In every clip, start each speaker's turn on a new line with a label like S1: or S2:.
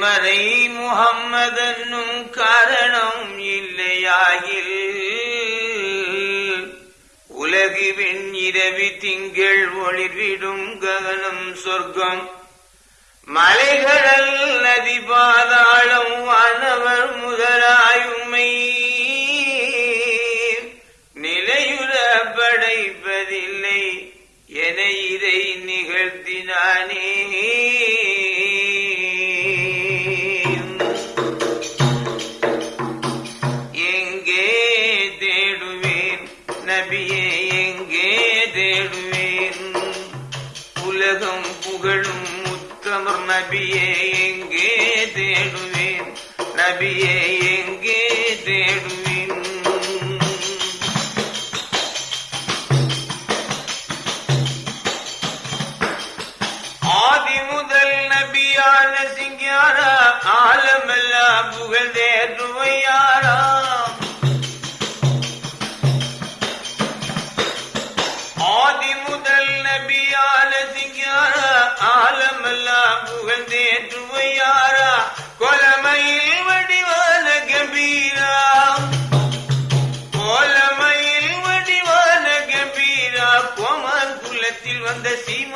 S1: மறை முகம்மதன்னும் காரணம் இல்லையாயில் உலகு இரவி திங்கள் ஒளிர்விடும் ககனம் சொர்க்கம். மலைகடல் நதி பாதாளம் வானவர் முதலாயுமை நிலையுற படைப்பதில்லை என இதை நிகழ்த்தினானே. நபியே எங்கே தேடுவேன் நபியே எங்கே தேடுவேன் ஆதி முதல் நபியான சிங்காரா ஆலமெல்லாம் புகழ் தேற்றுவையாராம்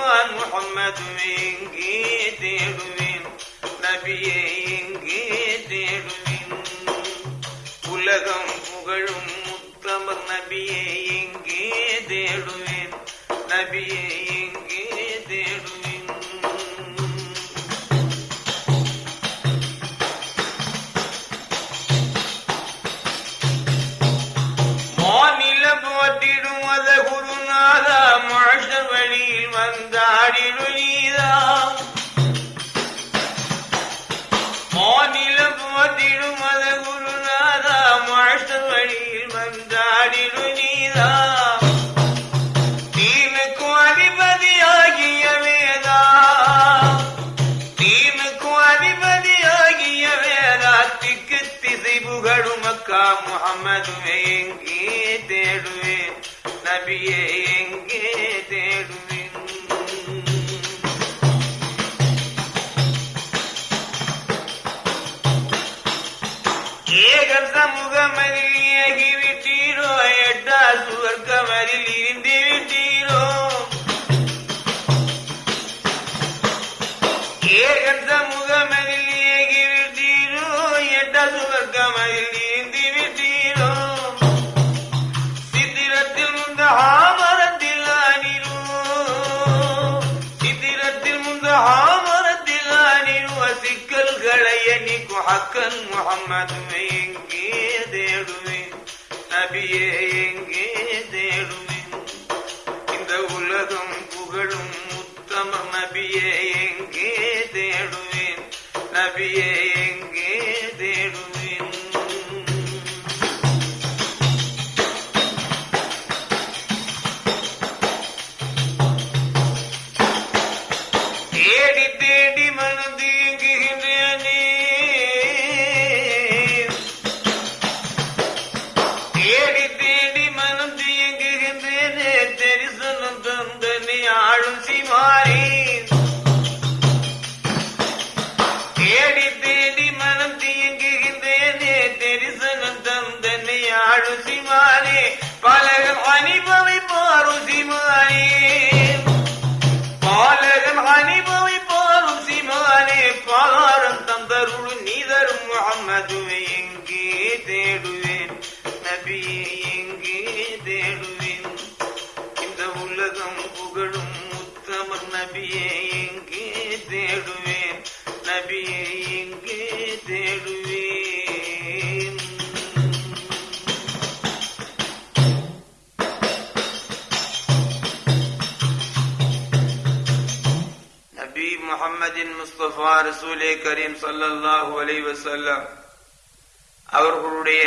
S1: முகம்மது எங்கே தேடுவேன். நபியே எங்கே தேடுவேன். உலகம் புகழும் முத்தமர் நபியே எங்கே தேடுவேன். நபியே எங்கே தேடுவேன். வழியில் மாநில போட்டிடும் அத குருநாதா மாஷ வழியில் வந்தாடிடும் தீனுக்கும் அதிபதியாகிய வேதா. தீனுக்கும் அதிபதியாகிய வேதாத்திக்கு திசை புகழும் அக்கா முகமது எங்கே தேடுவேன்? நபியே எங்கே தேடுவேன்? ஏகர் சமூகமதில் ஏகி விட்டீரோ எட்டா சுவர்க்கமதில் இருந்து விட்டீரோ ஏகர் சமூகமதில் ஏகி விட்டீரோ எட்டா சுவர்க்கமதில் இருந்து விட்டீரோ சித்திரத்தில் முந்த ஆமரத்தில் அணிரோ சித்திரத்தில் முந்த ஆமரத்தில் அணிருவ சிக்கல்களை எண்ணிக்கும் ஹக்கன் முகம்மது எங்கே தேடுவேன் நபியே எங்கே தேடுவேன் இந்த உலகம் புகழும் உத்தம நபியே எங்கே தேடுவேன்? நபியே பலகம் அனுபவி பாரும் சிமாரி பாலகன் அனுபவி பாரும் சிமானே பாரம் தந்தருள் நீதரும் முகம்மதுவை எங்கே தேடுவேன்? எங்கே தேடுவேன்? இந்த உலகம் புகழும் உத்தமர் நபியே எங்கே தேடுவேன்? நபியே அல்லாஹ் ரசூலே கரீம் ஸல்லல்லாஹு அலைஹி வசல்லம் அவர்களுடைய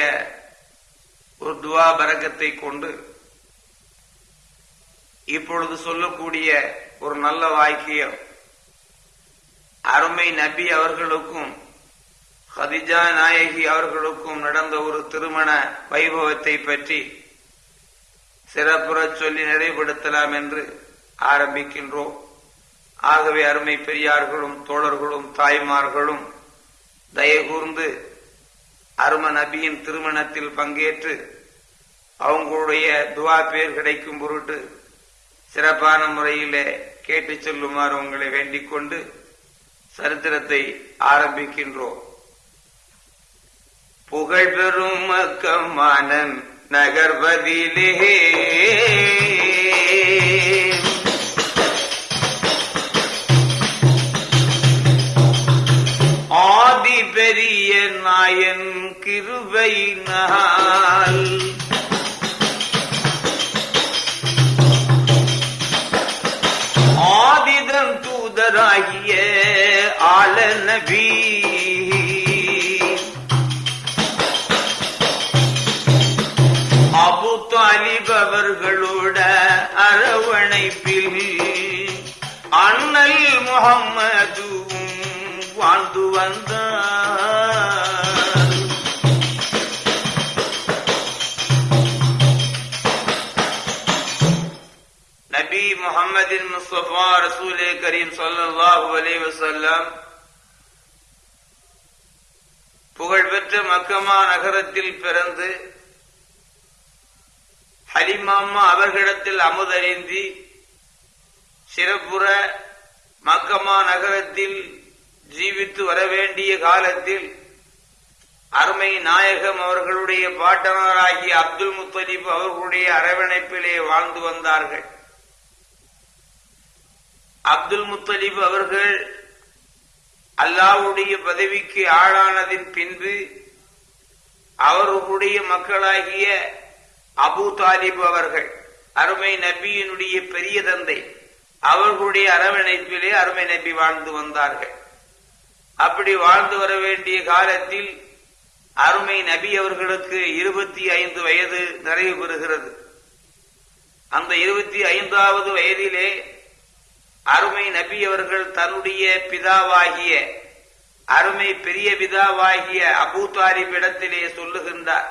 S1: ஒரு துவா பரக்கத்தை கொண்டு இப்பொழுது சொல்லக்கூடிய ஒரு நல்ல வாக்கியம் அருமை நபி அவர்களுக்கும் ஹதிஜா நாயகி அவர்களுக்கும் நடந்த ஒரு திருமண வைபவத்தை பற்றி சிறப்புற சொல்லி நிறைவுபடுத்தலாம் என்று ஆரம்பிக்கின்றோம். ஆகவே அருமை பெரியார்களும் தோழர்களும் தாய்மார்களும் தயகூர்ந்து அரும நபியின் திருமணத்தில் பங்கேற்று அவங்களுடைய துவா பேர் கிடைக்கும் பொருட்டு சிறப்பான முறையிலே கேட்டு செல்லுமாறு உங்களை வேண்டிக் கொண்டு சரித்திரத்தை ஆரம்பிக்கின்றோம். புகழ் பெறும் மக்கமானன் நகர்வதிலே பெரிய நாயன் கிருபை நாள். ஆதிதன் தூதராகிய ஆலநபி அபு தாலிப் அவர்களோட அரவணைப்பில் அண்ணல் முகம்மது வாழ்ந்து வந்தார் நபி முகமதின் முஸ்தபா ரசூலே கரீம் ஸல்லல்லாஹு அலைஹி வஸல்லம் புகழ்பெற்ற மக்கமா நகரத்தில் பிறந்து ஹலிமாமா அவர்களிடத்தில் அமுதறிந்தி சிறப்புற மக்கமா நகரத்தில் ஜீவித்து வர வேண்டிய காலத்தில் அருமை நாயகம் அவர்களுடைய பாட்டனராகிய அப்துல் முத்தலீப் அவர்களுடைய அரவணைப்பிலே வாழ்ந்து வந்தார்கள். அப்துல் முத்தலிப் அவர்கள் அல்லாவுடைய பதவிக்கு ஆளானதின் பின்பு அவர்களுடைய மக்களாகிய அபு தாலிப் அவர்கள் அருமை நபியினுடைய பெரிய தந்தை அவர்களுடைய அரவணைப்பிலே அருமை நபி வாழ்ந்து வந்தார்கள். அப்படி வாழ்ந்து வர வேண்டிய காலத்தில் அருமை நபி அவர்களுக்கு இருபத்தி ஐந்து வயது நிறைவு பெறுகிறது. அந்த இருபத்தி ஐந்தாவது வயதிலே அருமை நபி அவர்கள் தன்னுடைய பிதாவாகிய அருமை பெரிய பிதாவாகிய அபூ இடத்திலே சொல்லுகின்றார்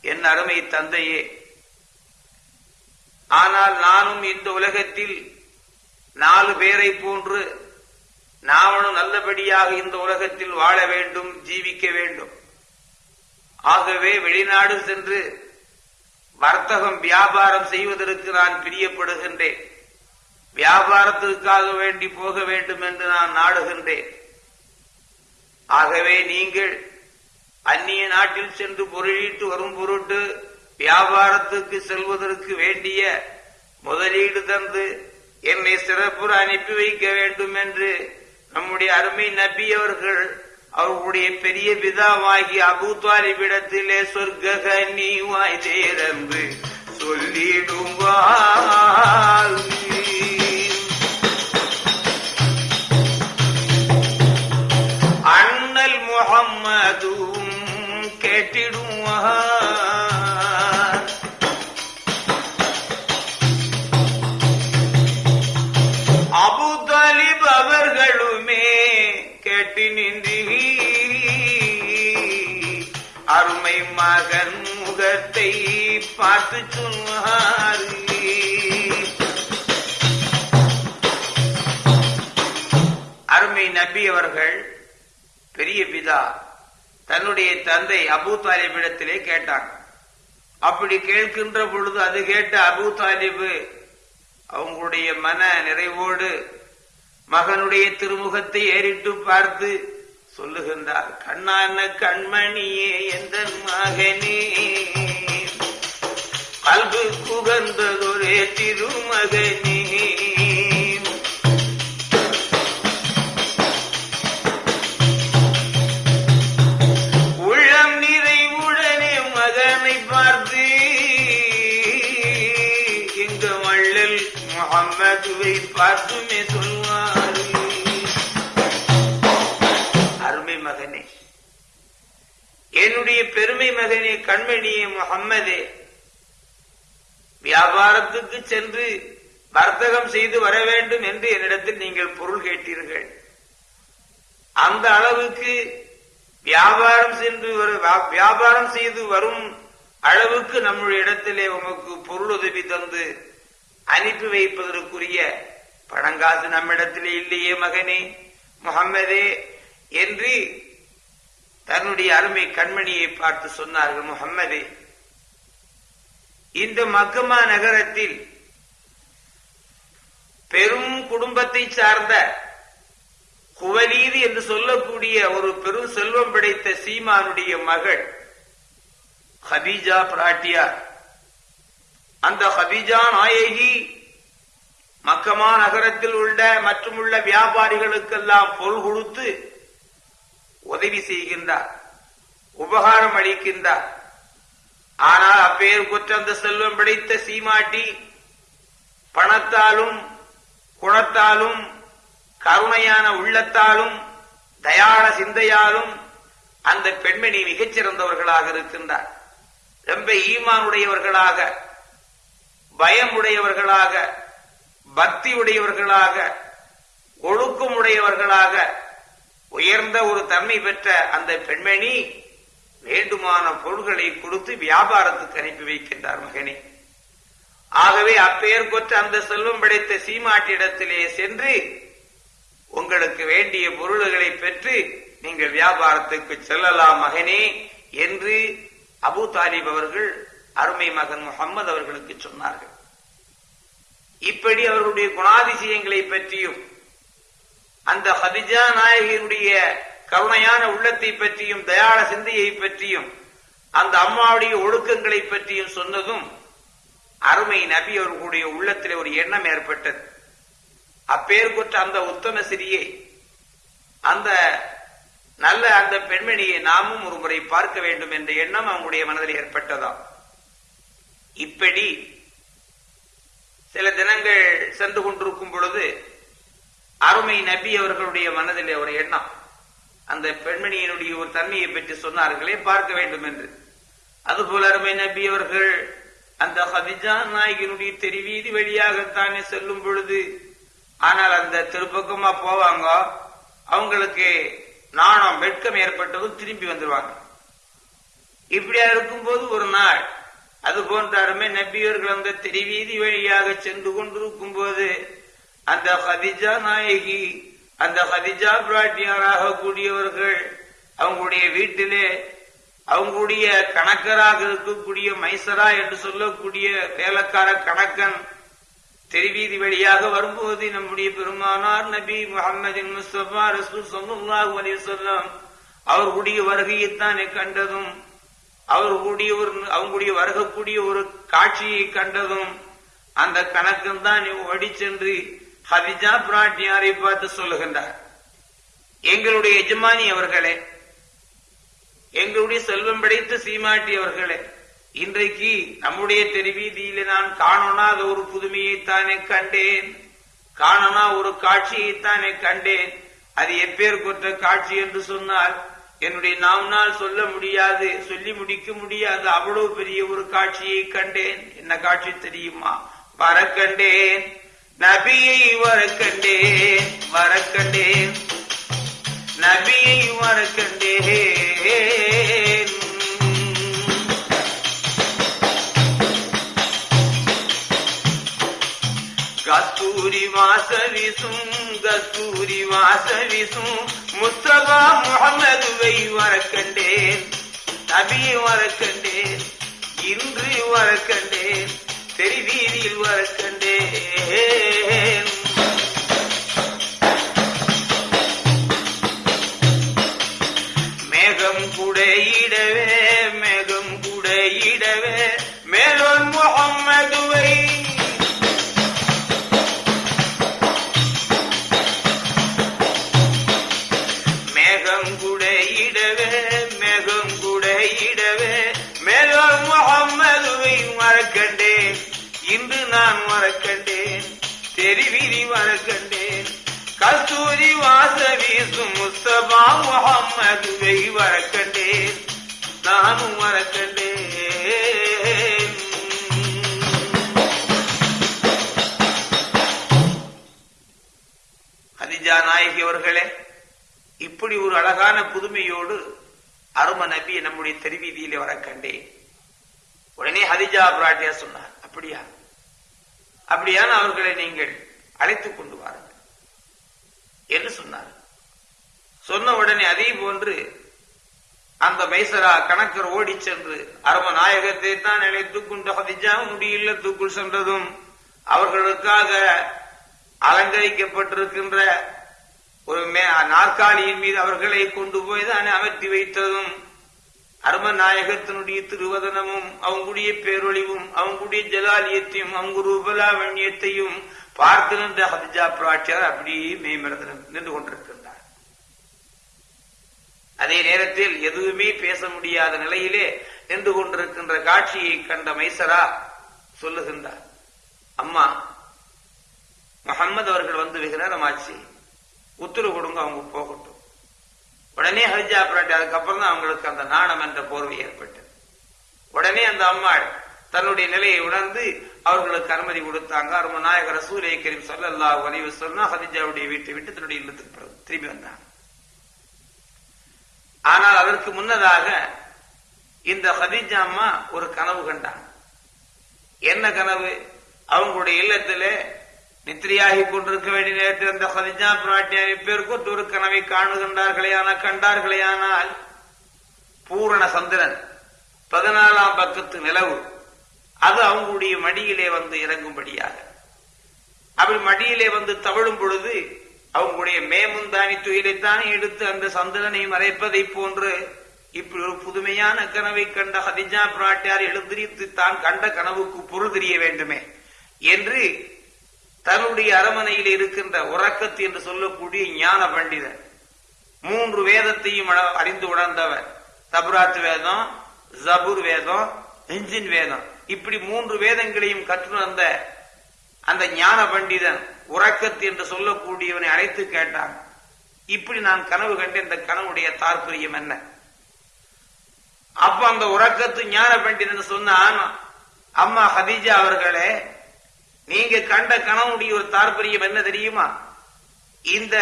S1: என் அருமை தந்தையே ஆனால் நானும் இந்த உலகத்தில் நாலு பேரை போன்று நாமனும் நல்லபடியாக இந்த உலகத்தில் வாழ வேண்டும் ஜீவிக்க வேண்டும். ஆகவே வெளிநாடு சென்று வர்த்தகம் வியாபாரம் செய்வதற்கு நான் பிரியப்படுகின்றேன். வியாபாரத்திற்காக வேண்டி போக வேண்டும் என்று நான் நாடுகின்றேன். ஆகவே நீங்கள் அந்நிய நாட்டில் சென்று பொருளீட்டு வரும் பொருட்டு வியாபாரத்துக்கு செல்வதற்கு வேண்டிய முதலீடு தந்து என்னை சிறப்புற அனுப்பி வைக்க வேண்டும் என்று நம்முடைய அருமை நபி அவர்கள் அவர்களுடைய பெரிய விதாவாகி அபு தாலிபிடத்திலே சொர்க்க நீ வாய் தேரம்பு சொல்லிடுவாள் நின்றி அருமை மகன் முகத்தை பார்த்து சொன்னார் அருமை நபி அவர்கள் பெரிய பிதா தன்னுடைய தந்தை அபு தாலிபிடத்திலே கேட்டாங்க அப்படி கேட்கின்ற பொழுது அது கேட்ட அபு தாலிபு அவங்களுடைய மன நிறைவோடு மகனுடைய திருமுகத்தை ஏறிட்டு பார்த்து சொல்லுகின்றார் கண்ணான கண்மணியே எந்த மகனே? பல்பு குகந்ததொரே திருமகனே. மகனே கண்மணியே முகம்மதே வியாபாரத்துக்கு சென்று வர்த்தகம் செய்து வர வேண்டும் என்று என்னிடத்தில் நீங்கள் பொருள் கேட்டீர்கள். அந்த அளவுக்கு வியாபாரம் சென்று வியாபாரம் செய்து வரும் அளவுக்கு நம்முடைய இடத்திலே உமக்கு பொருள் உதவி தந்து அனுப்பி வைப்பதற்குரிய பணங்காசு நம்மிடத்திலே இல்லையே மகனே முகம்மதே என்று தன்னுடைய அருமை கண்மணியை பார்த்து சொன்னார்கள் முகம்மது இந்த மக்கமா நகரத்தில் பெரும் குடும்பத்தை சார்ந்த குவலீது என்று சொல்லக்கூடிய ஒரு பெரும் செல்வம் படைத்த சீமானுடைய மகள் ஹபீஜா பிராட்டியார். அந்த ஹபீஜா நாயகி மக்கமா நகரத்தில் உள்ள மற்றும் உள்ள வியாபாரிகளுக்கெல்லாம் பொருள் கொடுத்து உதவி செய்கின்றார் உபகாரம் அளிக்கின்றார். ஆனால் அப்பேர் குற்றந்த செல்வம் பிடித்த சீமாட்டி பணத்தாலும் குணத்தாலும் கருணையான உள்ளத்தாலும் தயாள சிந்தையாலும் அந்த பெண்மணி மிகச்சிறந்தவர்களாக இருக்கின்றார். ரொம்ப ஈமானுடையவர்களாக பயம் உடையவர்களாக பக்தி உடையவர்களாக ஒழுக்கம் உடையவர்களாக உயர்ந்த ஒரு தன்மை பெற்ற அந்த பெண்மணி வேண்டுமான பொருள்களை கொடுத்து வியாபாரத்துக்கு அனுப்பி வைக்கின்றார் மகனே. ஆகவே அப்பெயர் கொற்ற அந்த செல்வம் படைத்த சீமாட்டிடத்திலே சென்று உங்களுக்கு வேண்டிய பொருள்களை பெற்று நீங்கள் வியாபாரத்துக்கு செல்லலாம் மகனே என்று அபு தாலிப் அவர்கள் அருமை மகன் முகம்மது அவர்களுக்கு சொன்னார்கள். இப்படி அவர்களுடைய குணாதிசயங்களை பற்றியும் அந்த ஹதிஜா நாயகியினுடைய கருணையான உள்ளத்தை பற்றியும் தயாள சிந்தையை பற்றியும் அந்த அம்மாவுடைய ஒழுக்கங்களை பற்றியும் சொன்னதும் அருமை நபி அவர்களுடைய உள்ளத்தில் ஒரு எண்ணம் ஏற்பட்டது. அப்பேர் கொற்ற அந்த உத்தம சிறியை அந்த நல்ல அந்த பெண்மணியை நாமும் ஒரு முறை பார்க்க வேண்டும் என்ற எண்ணம் அவங்களுடைய மனதில் ஏற்பட்டதாம். இப்படி சில தினங்கள் சென்று கொண்டிருக்கும் பொழுது அருமை நபி அவர்களுடைய மனதிலே ஒரு எண்ணம். அந்த பெண்மணியினுடைய ஒரு தன்மையை பற்றி சொன்னார்களே பார்க்க வேண்டும் என்று. அதுபோல அருமை நபி அவர்கள் அந்த ஹதிஜா நாயகினுடைய தெருவீதி வழியாகத்தானே செல்லும் பொழுது ஆனால் அந்த திருப்பக்கமா போவாங்க அவங்களுக்கு நாணம் வெட்கம் ஏற்பட்டதும் திரும்பி வந்துருவாங்க. இப்படியா இருக்கும்போது ஒரு நாள் அது போன்ற அருமை நபியவர்கள் அந்த தெரிவீதி வழியாக சென்று கொண்டிருக்கும் போது அந்த ஹதிஜா நாயகி அந்த ஹதிஜா பிராட்டியாராக கூடியவர்கள் அவங்களுடைய வீட்டிலே அவங்களுடைய கணக்கராக இருக்கக்கூடிய மைசரா என்று சொல்லக்கூடிய வேலைக்கார கணக்கன் தெருவீதி வழியாக வரும்போது நம்முடைய பெருமானார் நபி முகமதின் முஸ்தபா ரசூல் சொல்லுல்லாஹு அலி சொல்லம் அவர்களுடைய வருகையைத்தானே கண்டதும் அவர்களுடைய ஒரு அவங்களுடைய வருகக்கூடிய ஒரு காட்சியை கண்டதும் அந்த கணக்கன் தான் ஓடி சென்று ஹவிஜா பிராட்டியாரை பார்த்து சொல்லுகின்றார்? எங்களுடைய எஜமானி அவர்களே எங்களுடைய செல்வம் படைத்த சீமாட்டி அவர்களே இன்றைக்கு நம்முடைய தெருவீதியில நான் காணோனாத ஒரு புதுமையைத்தானே கண்டேன். காணனா ஒரு காட்சியைத்தானே கண்டேன். அது எப்பேர் கொற்ற காட்சி என்று சொன்னால் என்னுடைய நாம்னால் சொல்ல முடியாது சொல்லி முடிக்க முடியாது அவ்வளவு பெரிய ஒரு காட்சியை கண்டேன். என்ன காட்சி தெரியுமா? வர கண்டேன் நபியை வர கண்டேன் நபியை வர கஸ்தூரி வாசவிசும் கஸ்தூரி வாசவிசும். முஸ்தபா முகமதுவை வரக்கண்டேன். நபியை வரக்கண்டேன். இன்று வரக்கண்டேன். தெரி வீதியில் வர கண்டேன் மேகம் குடையிடவே நான் வரக்கண்டேன் தெரிவிரி வரக்கண்டேன் கஸ்தூரி வாச வீசும் முஸ்தபா முகம்மதுவை வரக்கண்டேன் நானும் வரக்கண்டேன் ஹதிஜா நாயகி அவர்களே இப்படி ஒரு அழகான புதுமையோடு அரும நபியை நம்முடைய தெருவீதியிலே வர கண்டேன் உடனே ஹதிஜா பிராட்டியா சொன்னார் அப்படியா? அப்படியான அவர்களை நீங்கள் அழைத்துக் கொண்டு வாருங்கள். என்று சொன்னார். சொன்ன உடனே அதே போன்று அந்த மைசரா கணக்கர் ஓடி சென்று அரம நாயகத்தை தான் நினைத்துக் கொண்டு ஹதிஜா உன்னுடைய தூக்குள் சென்றதும் அவர்களுக்காக அலங்கரிக்கப்பட்டிருக்கின்ற ஒரு மே- நாற்காலியின் மீது அவர்களை கொண்டு போய் தான் அமர்த்தி வைத்ததும் அருமநாயகத்தினுடைய திருவதனமும் அவங்களுடைய பேரொழிவும் அவங்களுடைய ஜலாலியத்தையும் அவங்க ரூபலாவண்யத்தையும் பார்த்து நின்ற ஹதிஜா பிராட்சியார் அப்படியே மேம்படுத்த நின்று கொண்டிருக்கின்றார். அதே நேரத்தில் எதுவுமே பேச முடியாத நிலையிலே நின்று கொண்டிருக்கின்ற காட்சியை கண்ட மைசரா சொல்லுகின்றார். அம்மா முகம்மது அவர்கள் வந்து விகிரமாச்சு உத்தரவு கொடுங்க அவங்க போகட்டும். உடனே ஹரிஜா பிராட்டி அதுக்கப்புறம் தான் அவங்களுக்கு அந்த நாணம் என்ற போர்வை ஏற்பட்டது. உடனே அந்த அம்மாள் தன்னுடைய நிலையை உணர்ந்து அவர்களுக்கு அனுமதி கொடுத்தாங்க. அரும நாயகர் சூரிய கரீம் சொல்லல்லா அலைஹி சொன்னா ஹதிஜாவுடைய வீட்டை விட்டு தன்னுடைய இல்லத்துக்கு திரும்பி வந்தாங்க. ஆனால் அதற்கு முன்னதாக இந்த ஹதிஜா அம்மா ஒரு கனவு கண்டாங்க. என்ன கனவு? அவங்களுடைய இல்லத்திலே நித்திரியாகி கொண்டிருக்க வேண்டிய நேரத்தில் அந்த ஹதிஜா பிராட்டியாரி பேருக்கு ஒரு கனவை காணுகின்றார்களேயான கண்டார்களேயானால் பூரண சந்திரன் பதினாலாம் பக்கத்து நிலவு அது அவங்களுடைய மடியிலே வந்து இறங்கும்படியாக. அப்படி மடியிலே வந்து தவழும் பொழுது அவங்களுடைய மேமுந்தானி துயிலைத்தானே எடுத்து அந்த சந்திரனை மறைப்பதை போன்று இப்படி ஒரு புதுமையான கனவை கண்ட ஹதிஜா பிராட்டியார் எழுந்திரித்து தான் கண்ட கனவுக்கு பொருள் தெரிய வேண்டுமே என்று தன்னுடைய அரமனையில் இருக்கின்ற உறக்கத்து என்று சொல்லக்கூடிய ஞான பண்டிதர். மூன்று வேதத்தையும் அறிந்து உணர்ந்தவர். தபுராத் வேதம் ஜபுர் வேதம் இன்ஜின் வேதம். இப்படி மூன்று வேதங்களையும் கற்றுணர்ந்த அந்த ஞான பண்டிதன் உறக்கத்து என்று சொல்லக்கூடியவனை அழைத்து கேட்டான். இப்படி நான் கனவு கண்ட இந்த கனவுடைய தாற்பயம் என்ன? அப்ப அந்த உறக்கத்து ஞான பண்டிதன் சொன்னான் அம்மா ஹதீஜா அவர்களே நீங்க கண்ட கனவுடைய ஒரு தாற்பயம் என்ன தெரியுமா? இந்த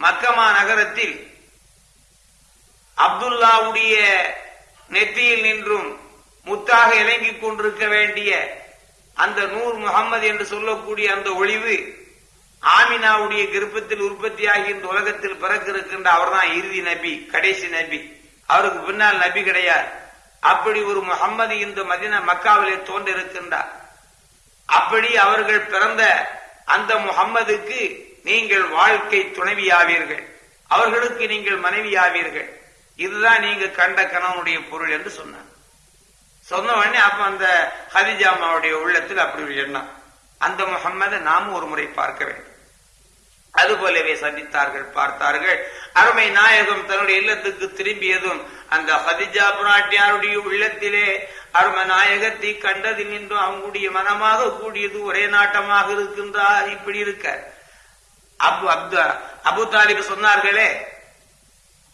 S1: மக்கமா நகரத்தில் அப்துல்லாவுடைய நெத்தியில் நின்றும் முத்தாக இலங்கிக் கொண்டிருக்க வேண்டிய அந்த நூர் முகம்மது என்று சொல்லக்கூடிய அந்த ஒளிவு ஆமினாவுடைய கர்ப்பத்தில் உற்பத்தியாகி இந்த உலகத்தில் பிறக்க இருக்கின்ற அவர்தான் இறுதி நபி கடைசி நபி. அவருக்கு பின்னால் நபி கிடையாது. அப்படி ஒரு முகம்மது இந்த மதின மக்காவிலே தோன்றிருக்கின்றார். அப்படி அவர்கள் பிறந்த அந்த முகம்மதுக்கு நீங்கள் வாழ்க்கை துணைவியாவீர்கள். அவர்களுக்கு நீங்கள் மனைவியாவீர்கள். இதுதான் நீங்க கண்ட கணவனுடைய பொருள் என்று சொன்னார். சொன்ன உடனே அப்ப அந்த ஹதிஜாமாவுடைய உள்ளத்தில் அப்படி ஒரு எண்ணம். அந்த முகம்மதை நாமும் ஒரு முறை பார்க்க வேண்டும். அது போலவே சந்தித்தார்கள் பார்த்தார்கள். அருமை நாயகம் தன்னுடைய இல்லத்துக்கு திரும்பியதும் அந்த ஹதிஜா புராட்டியாருடைய உள்ளத்திலே அருமநாயகர் நாயகத்தை கண்டதில் நின்றும் அவங்களுடைய மனமாக கூடியது ஒரே நாட்டமாக இருக்கின்றார். இப்படி இருக்க. அபு அப்து அபு தாலிப் சொன்னார்களே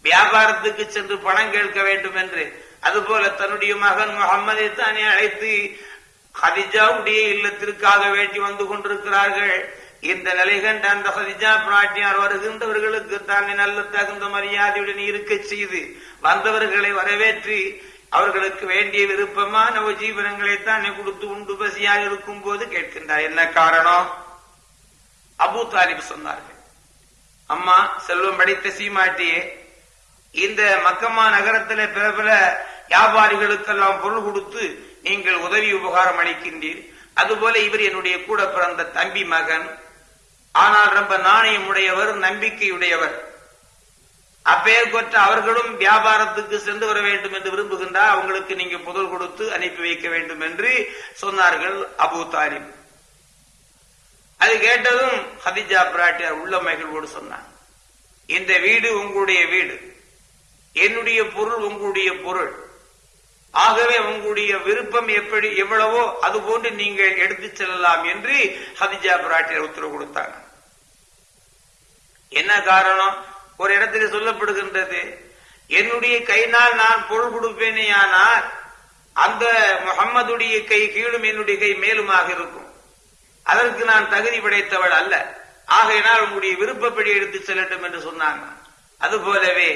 S1: வியாபாரத்துக்கு சென்று பணம் கேட்க வேண்டும் என்று. அதுபோல தன்னுடைய மகன் முகம்மதை தானே அழைத்து ஹதிஜாவுடைய இல்லத்திற்காக வேண்டி வந்து கொண்டிருக்கிறார்கள். இந்த நிலை கண்ட அந்த ஹதிஜா பிராட்டியார் வருகின்றவர்களுக்கு தானே நல்ல தகுந்த மரியாதையுடன் இருக்க செய்து வந்தவர்களை வரவேற்று அவர்களுக்கு வேண்டிய விருப்பமான உபஜீவனங்களை தானே கொடுத்து உண்டு பசியாக இருக்கும் போது கேட்கின்றார். என்ன காரணம்? அபு தாலிப் சொன்னார்கள். அம்மா செல்வம் படைத்த சீமாட்டியே இந்த மக்கமா பிற பிரபல வியாபாரிகளுக்கெல்லாம் பொருள் கொடுத்து நீங்கள் உதவி உபகாரம் அளிக்கின்றீர். அதுபோல இவர் என்னுடைய கூட பிறந்த தம்பி மகன். ஆனால் ரொம்ப நாணயம் உடையவர் நம்பிக்கையுடையவர். அப்பெயர்கொற்ற அவர்களும் வியாபாரத்துக்கு சென்று வர வேண்டும் என்று விரும்புகின்றார் அவங்களுக்கு நீங்க புதல் கொடுத்து அனுப்பி வைக்க வேண்டும் என்று சொன்னார்கள் அபு தாலிப். அது கேட்டதும் ஹதிஜா பிராட்டியார் உள்ள மகிழ்வோடு சொன்னார். இந்த வீடு உங்களுடைய வீடு. என்னுடைய பொருள் உங்களுடைய பொருள். ஆகவே உங்களுடைய விருப்பம் எப்படி எவ்வளவோ அது போன்று நீங்கள் எடுத்துச் செல்லலாம் என்று ஹதிஜா பிராட்டியார் உத்தரவு கொடுத்தாங்க. என்ன காரணம்? ஒரு இடத்துல சொல்லப்படுகின்றது. என்னுடைய கையினால் நான் பொருள் கொடுப்பேனே ஆனால் அந்த முகம்மதுடைய கை கீழும் என்னுடைய கை மேலுமாக இருக்கும். அதற்கு நான் தகுதி படைத்தவள் அல்ல. ஆகையினால் உங்களுடைய விருப்பப்படி எடுத்து செல்லட்டும் என்று சொன்னாங்க. அதுபோலவே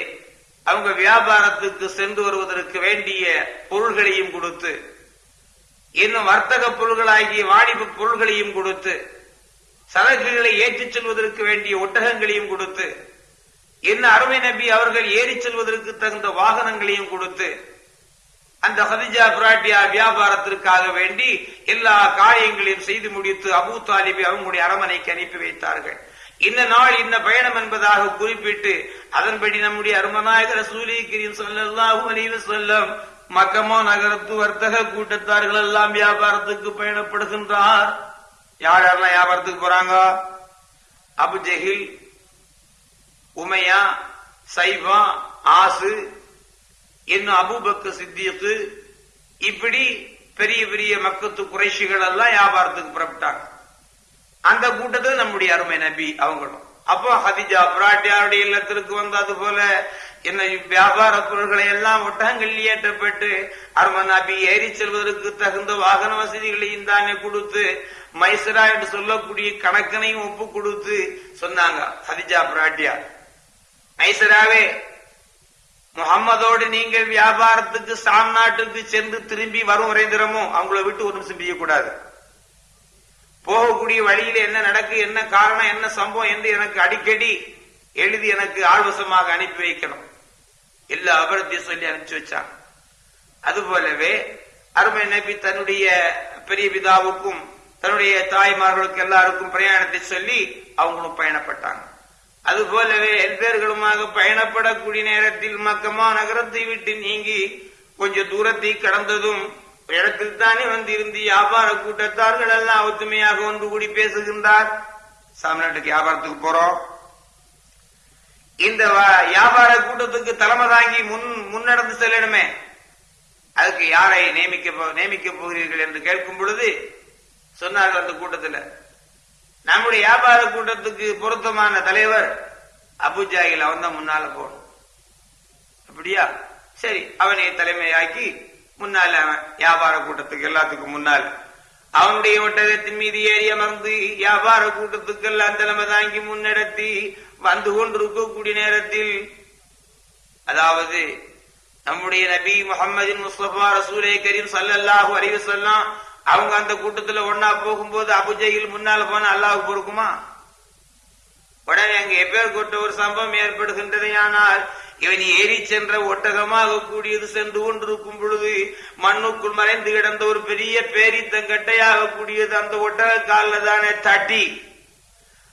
S1: அவங்க வியாபாரத்துக்கு சென்று வருவதற்கு வேண்டிய பொருள்களையும் கொடுத்து இன்னும் வர்த்தக பொருள்களாகிய வாணிப பொருள்களையும் கொடுத்து சரக்குகளை ஏற்றிச் செல்வதற்கு வேண்டிய ஒட்டகங்களையும் கொடுத்து என்ன அருமை நபி அவர்கள் ஏறி செல்வதற்கு தகுந்த வாகனங்களையும் கொடுத்து அந்த ஹதிஜா பிராட்டியா வியாபாரத்திற்காக வேண்டி எல்லா காரியங்களையும் செய்து முடித்து அபு தாலிபை அவங்களுடைய அரமனைக்கு அனுப்பி வைத்தார்கள். இந்த நாள் இந்த பயணம் என்பதாக குறிப்பிட்டு அதன்படி நம்முடைய அருமநாயகர் சூரியகிரியும் கிரீம் சொல்லல்லாஹு அலைஹி மக்கமா நகரத்து வர்த்தக கூட்டத்தார்கள் எல்லாம் வியாபாரத்துக்கு பயணப்படுகின்றார். யார் யாரெல்லாம் வியாபாரத்துக்கு போறாங்க? அபு ஜஹில் உமையா சைபா ஆசு இன்னும் அபுபக்கு சித்தியத்து இப்படி பெரிய பெரிய மக்கத்து குறைஷிகள் எல்லாம் வியாபாரத்துக்கு புறப்பட்டாங்க. அந்த கூட்டத்தில் நம்முடைய அருமை நபி அவங்களும். அப்போ ஹதிஜா பிராட்டியாருடைய இல்லத்திற்கு வந்தது போல என்ன வியாபார பொருள்களை எல்லாம் ஒட்டகங்கள் ஏற்றப்பட்டு அருமை நபி ஏறி செல்வதற்கு தகுந்த வாகன வசதிகளையும் தானே கொடுத்து மைசரா என்று சொல்லக்கூடிய கணக்கனையும் ஒப்பு கொடுத்து சொன்னாங்க ஹதிஜா பிராட்டியா ஐசராவே முகம்மதோடு நீங்கள் வியாபாரத்துக்கு சாம் நாட்டுக்கு சென்று திரும்பி வரும் வரைந்திரமோ அவங்கள விட்டு ஒரு நிமிஷம் செய்யக்கூடாது போகக்கூடிய வழியில என்ன நடக்கு என்ன காரணம் என்ன சம்பவம் என்று எனக்கு அடிக்கடி எழுதி எனக்கு ஆழ்வசமாக அனுப்பி வைக்கணும். எல்லா அபரத்தையும் சொல்லி அனுப்பிச்சு வச்சாங்க. அதுபோலவே அருமை நபி தன்னுடைய பெரிய பிதாவுக்கும் தன்னுடைய தாய்மார்களுக்கு எல்லாருக்கும் பிரயாணத்தை சொல்லி அவங்களும் பயணப்பட்டாங்க. அது போலவே எல்பேர்களுமாக பயணப்படக்கூடிய நேரத்தில் மக்கமா நகரத்தை விட்டு நீங்கி கொஞ்ச தூரத்தை கடந்ததும் இடத்தில் தானே வந்திருந்து வியாபார கூட்டத்தார்கள் எல்லாம் ஒத்துமையாக ஒன்று கூடி பேசுகின்றார். சாமிநாட்டுக்கு வியாபாரத்துக்கு போறோம். இந்த வியாபார கூட்டத்துக்கு தலைமை தாங்கி முன் முன்னடந்து செல்லணுமே. அதுக்கு யாரை நியமிக்க நியமிக்க போகிறீர்கள் என்று கேட்கும் பொழுது சொன்னார்கள் அந்த கூட்டத்தில் நம்முடைய வியாபார கூட்டத்துக்கு பொருத்தமான தலைவர் அபுஜாகில் அவன் தான் முன்னால போகணும். அப்படியா? சரி அவனை தலைமையாக்கி முன்னால அவன் வியாபார கூட்டத்துக்கு எல்லாத்துக்கும் முன்னால் அவனுடைய ஒட்டகத்தின் மீது ஏறி அமர்ந்து வியாபார கூட்டத்துக்கு எல்லாம் தலைமை தாங்கி முன்னெடுத்தி வந்து கொண்டிருக்கக்கூடிய நேரத்தில் அதாவது நம்முடைய நபி முகமதின் முஸ்தபா ரசூலே கரீம் சல்லல்லாஹு அறிவு சொல்லாம் அவங்க அந்த கூட்டத்தில் ஒன்னா போகும்போது அபுஜையில் முன்னால் போன அல்லாஹ் பொறுக்குமா? உடனே அங்க எப்பேர் ஒரு சம்பவம் ஏற்படுகின்றது ஆனால் இவன் ஏறி சென்ற ஒட்டகமாக கூடியது சென்று கொண்டிருக்கும் பொழுது மண்ணுக்குள் மறைந்து கிடந்த ஒரு பெரிய பேரித்தங்கட்டையாக கூடியது அந்த ஒட்டக காலில் தானே தட்டி.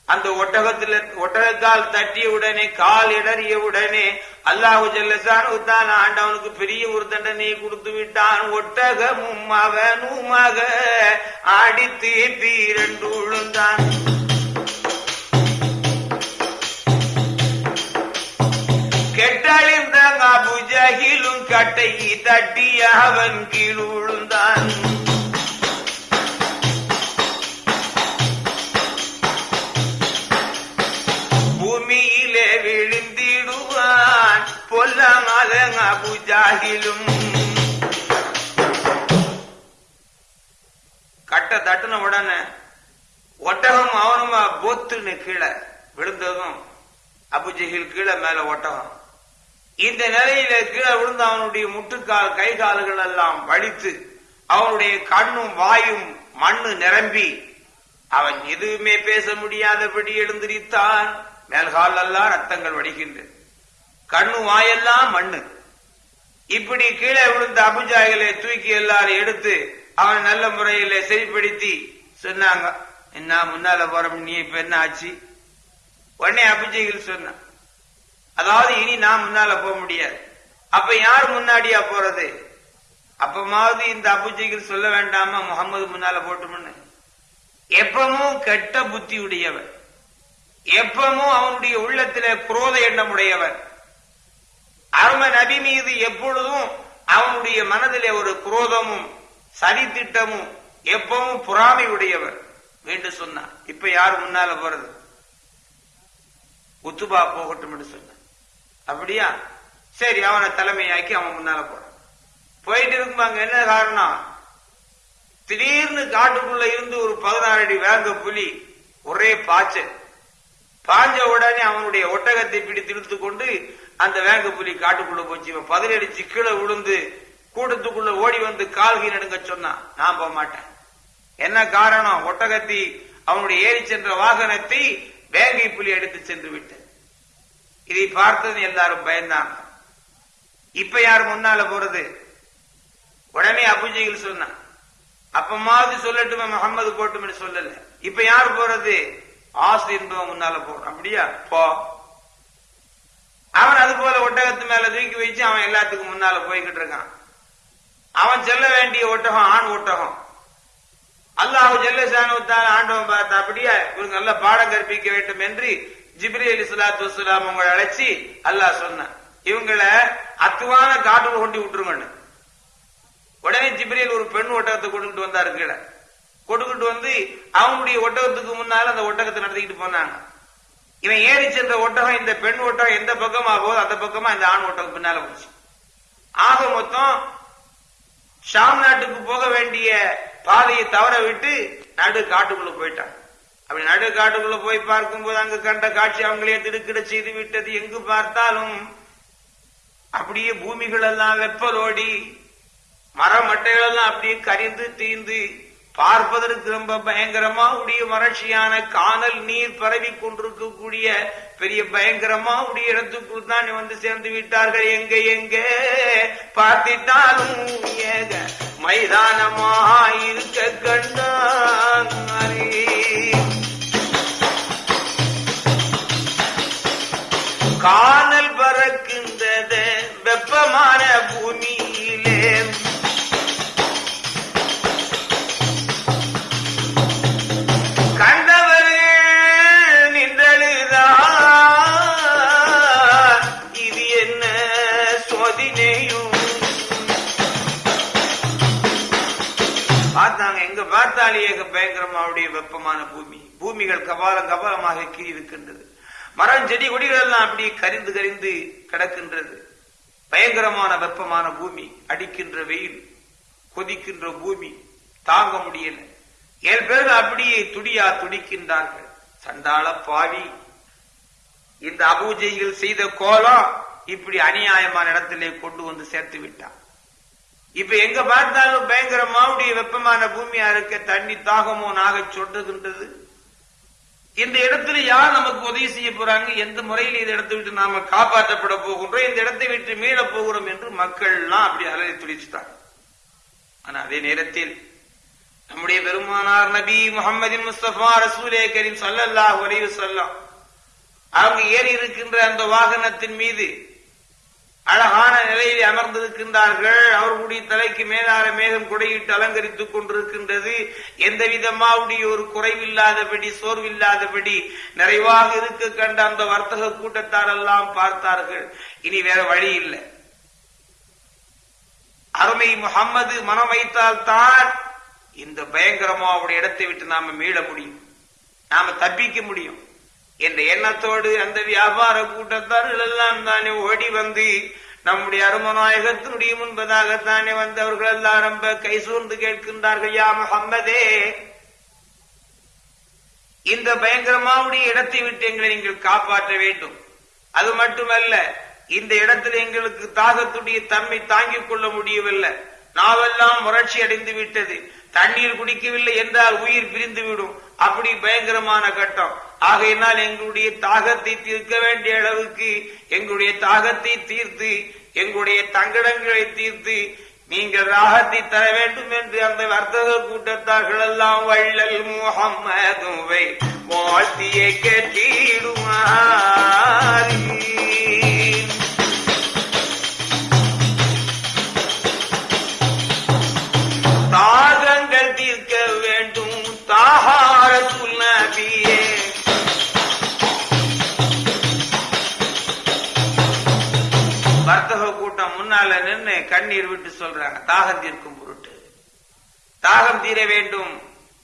S1: அந்த ஒட்டகத்துல ஒட்டகத்தால் தட்டிய உடனே கால் இடறிய உடனே அல்லாஹு ஜல்லசானு ஆண்டவனுக்கு பெரிய ஒரு தண்டனையை கொடுத்து விட்டான். ஒட்டகமும் அவனுமாக அடித்து பீரண்டு விழுந்தான் கெட்டழிந்த அபுஜகிலும் கட்டையை தட்டிய அவன் கீழ் விழுந்தான் பொல்லாமல அபுஜாகிலும் கட்ட தட்டுன உடனே ஒட்டகம் அவனுமா போத்துன்னு கீழே விழுந்ததும் அபுஜகில் கீழே மேல ஒட்டகம் இந்த நிலையில கீழே விழுந்த அவனுடைய முட்டுக்கால் கை கால்கள் எல்லாம் வலித்து அவனுடைய கண்ணும் வாயும் மண்ணு நிரம்பி அவன் எதுவுமே பேச முடியாதபடி எழுந்திரித்தான் மேல்கால் எல்லாம் ரத்தங்கள் வடிக்கின்றது கண்ணு வாயெல்லாம் மண்ணு. இப்படி கீழே விழுந்த அபுஜாய்களை தூக்கி எல்லாரும் எடுத்து அவன் நல்ல முறையில சரிப்படுத்தி சொன்னாங்க. என்ன முன்னால போறோம் நீ இப்ப என்ன ஆச்சு? உடனே அபிஜைகள் சொன்னான். அதாவது இனி நான் முன்னால போக முடியாது. அப்ப யார் முன்னாடியா போறது? அப்பமாவது இந்த அபுஜைகள் சொல்ல வேண்டாமா? முகமது முன்னால போட்டுமுன்னு. எப்பவும் கெட்ட புத்தி உடையவன் எப்பவும் அவனுடைய உள்ளத்திலே குரோத எண்ணம் உடையவன் அரும நபி மீது எப்பொழுதும் அவனுடைய மனதிலே ஒரு குரோதமும் சதித்திட்டமும் எப்பவும் பொறாமை உடையவர் என்று சொன்னார். இப்ப யாரு முன்னால போறது? உத்துபா போகட்டும் என்று சொன்ன அப்படியா? சரி அவனை தலைமையாக்கி அவன் முன்னால போறான். போயிட்டு இருக்குமாங்க என்ன காரணம்? திடீர்னு காட்டுக்குள்ள இருந்து ஒரு பதினாறு அடி வேங்க புலி ஒரே பாய்ச்சல். பாஞ்ச உடனே அவனுடைய ஒட்டகத்தை பிடித்து இழுத்து கொண்டு அந்த வேங்க புலி காட்டுக்குள்ள போச்சு. இவன் பதிலடிச்சு கீழே விழுந்து கூட்டத்துக்குள்ள ஓடி வந்து கால்கை நடுங்க சொன்னான் நான் போக மாட்டேன். என்ன காரணம்? ஒட்டகத்தை அவனுடைய ஏறி சென்ற வாகனத்தை வேங்கை புலி எடுத்து சென்று விட்டு இதை பார்த்தது எல்லாரும் பயந்தாங்க. இப்ப யார் முன்னால போறது? உடனே அபுஜைகள் சொன்னான் அப்பமாவது சொல்லட்டுமே முகமது போட்டுமே சொல்லல. இப்ப யார் போறது? ஆசை என்பவன் முன்னால போறான் அப்படியா? போ. அவன் அது போல ஒட்டகத்து மேல தூக்கி வச்சு அவன் எல்லாத்துக்கும் முன்னால போய்கிட்டு இருக்கான். அவன் செல்ல வேண்டிய ஒட்டகம் ஆண் ஒட்டகம். அல்லாஹு ஜல்லசானுத்தால் ஆண்டவன் பார்த்த அப்படியே இவங்க நல்ல பாடம் கற்பிக்க வேண்டும் என்று ஜிப்ரி அலி சலாத்து வசலாம் உங்களை அழைச்சி அல்லாஹ் சொன்னான். இவங்களை அத்துவான காட்டுல கொண்டு விட்டுருங்கன்னு. உடனே ஜிப்ரியல் ஒரு பெண் ஒட்டகத்தை கொண்டுட்டு வந்தாரு கீழே. கொண்டுகிட்டு வந்து அவங்களுடைய ஒட்டகத்துக்கு முன்னால அந்த ஒட்டகத்தை நடத்திக்கிட்டு போனாங்க. இவன் ஏறி சென்ற ஒட்டகம் இந்த பெண் ஒட்டகம் எந்த பக்கமா போகுது அந்த பக்கமா இந்த ஆண் ஒட்டகம் பின்னால போச்சு. ஆக மொத்தம் ஷாம் நாட்டுக்கு போக வேண்டிய பாதையை தவற விட்டு நடு காட்டுக்குள்ள போயிட்டான் அப்படி நடு காட்டுக்குள்ள போய் பார்க்கும்போது அங்கு கண்ட காட்சி அவங்களே திடுக்கிட செய்து விட்டது. எங்கு பார்த்தாலும் அப்படியே பூமிகள் எல்லாம் வெப்பலோடி மர மட்டைகள் எல்லாம் அப்படியே கரிந்து தீந்து பார்ப்பதற்கு ரொம்ப பயங்கரமா உடைய வறட்சியான காணல் நீர் பரவி கொண்டிருக்கக்கூடிய பெரிய பயங்கரமா உடைய இடத்துக்குள் தான் வந்து சேர்ந்து விட்டார்கள். எங்க எங்க? பார்த்திட்டாலும் ஏக மைதானமா இருக்க கண்டாரே காணல் வெப்பமான பூமி. பூமிகள் கபாலம் கபாலமாக கீறி இருக்கின்றது மரம் செடி கொடிகள் எல்லாம் அப்படி கரிந்து கரிந்து கிடக்கின்றது. பயங்கரமான வெப்பமான பூமி அடிக்கின்ற வெயில் கொதிக்கின்ற பூமி தாங்க முடியல. ஏழு பேர்கள் அப்படியே துடியா துடிக்கின்றார்கள். சண்டாள பாவி. இந்த அபூஜைகள் செய்த கோலம் இப்படி அநியாயமான இடத்திலே கொண்டு வந்து சேர்த்து விட்டான். இப்ப எங்க பார்த்தாலும் பயங்கரமாவுடைய வெப்பமான பூமியா இருக்க தண்ணி தாகமோ நாக சொல்றதுன்றது இந்த இடத்துல யார் நமக்கு உதவி செய்ய போறாங்க? எந்த முறையில் இந்த இடத்தை விட்டு நாம காப்பாற்றப்பட போகின்றோம்? இந்த இடத்தை விட்டு மீள போகிறோம் என்று மக்கள்லாம் அப்படி அலறி துடிச்சுட்டாங்க. ஆனா அதே நேரத்தில் நம்முடைய பெருமானார் நபி முகமது முஸ்தபா ரசூலே கரீம் சல்லல்லாஹ் அலைஹி வஸல்லம் அவங்க ஏறி இருக்கின்ற அந்த வாகனத்தின் மீது அழகான நிலையில் அமர்ந்திருக்கின்றார்கள். அவர்களுடைய தலைக்கு மேலார மேகம் குடையிட்டு அலங்கரித்துக் கொண்டிருக்கின்றது. எந்த விதமாவுடைய ஒரு குறைவில்லாதபடி சோர்வில்லாதபடி நிறைவாக இருக்க கண்ட அந்த வர்த்தக கூட்டத்தார் எல்லாம் பார்த்தார்கள். இனி வேற வழி இல்லை. அருமை முகம்மது மனம் வைத்தால் தான் இந்த பயங்கரமா அவருடைய இடத்தை விட்டு நாம மீள முடியும். நாம தப்பிக்க முடியும். என்ற எண்ணத்தோடு அந்த வியாபார கூட்டத்தார்கள் எல்லாம் தானே ஓடி வந்து நம்முடைய அருமநாயகத்தினுடைய முன்பதாகத்தானே வந்து அவர்கள் எல்லாம் ரொம்ப கை சூர்ந்து கேட்கின்றார்கள் யா முகம்மதே இந்த பயங்கரமாவுடைய இடத்தை விட்டு எங்களை நீங்கள் காப்பாற்ற வேண்டும். அது மட்டுமல்ல இந்த இடத்தில் எங்களுக்கு தாகத்துடைய தன்மை தாங்கிக் கொள்ள முடியவில்லை. நாவெல்லாம் வறட்சி அடைந்து விட்டது. தண்ணீர் குடிக்கவில்லை என்றால் உயிர் பிரிந்து விடும். அப்படி பயங்கரமான கட்டம். ஆகையினால் எங்களுடைய தாகத்தை தீர்க்க வேண்டிய அளவுக்கு எங்களுடைய தாகத்தை தீர்த்து எங்களுடைய தங்கடங்களை தீர்த்து நீங்கள் ராகத்தை தர வேண்டும் என்று அந்த வர்த்தக கூட்டத்தார்கள் எல்லாம் வள்ளல் முகம்மதுவை வாழ்த்தியை கேட்டிடுமாறு. வர்த்தக கூட்டம் முன்னால நின்று கண்ணீர் விட்டு சொல்றாங்க. தாகம் தீர்க்கும் பொருட்டு. தாகம் தீர வேண்டும்.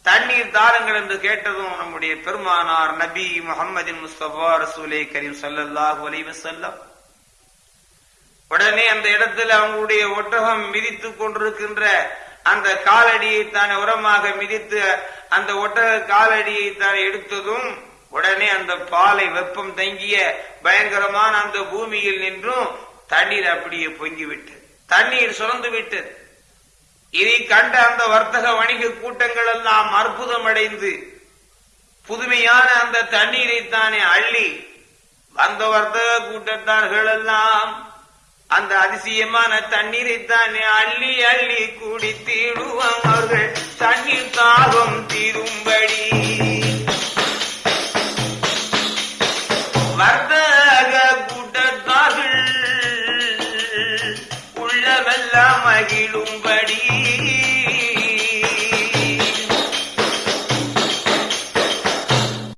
S1: தண்ணீர் தாருங்கள் என்று கேட்டதும் நம்முடைய பெருமானார் நபி முகமதின் முஸ்தபா ரசூலே கரீம் சல்லல்லாஹு அலைஹி செல்லம் உடனே அந்த இடத்துல அவங்களுடைய ஒட்டகம் மிதித்துக் கொண்டிருக்கின்ற அந்த காலடியை தான் உரமாக மிதித்து அந்த ஒட்டக காலடியை தான் எடுத்ததும் உடனே அந்த பாலை வெப்பம் தங்கிய பயங்கரமான அந்த பூமியில் நின்றும் தண்ணீர் அப்படியே பொங்கி விட்டது தண்ணீர் சுரந்து விட்டது இதை கண்ட அந்த வர்த்தக வணிக கூட்டங்கள் எல்லாம் அற்புதம் அடைந்து புதுமையான அந்த தண்ணீரை தானே அள்ளி வந்த வர்த்தக கூட்டத்தார்கள் எல்லாம் அந்த அதிசயமான தண்ணீரை தானே அள்ளி அள்ளி குடித்திடுவான் அவர்கள் தண்ணீர் தாகம் தீரும்படி. வர்த்தக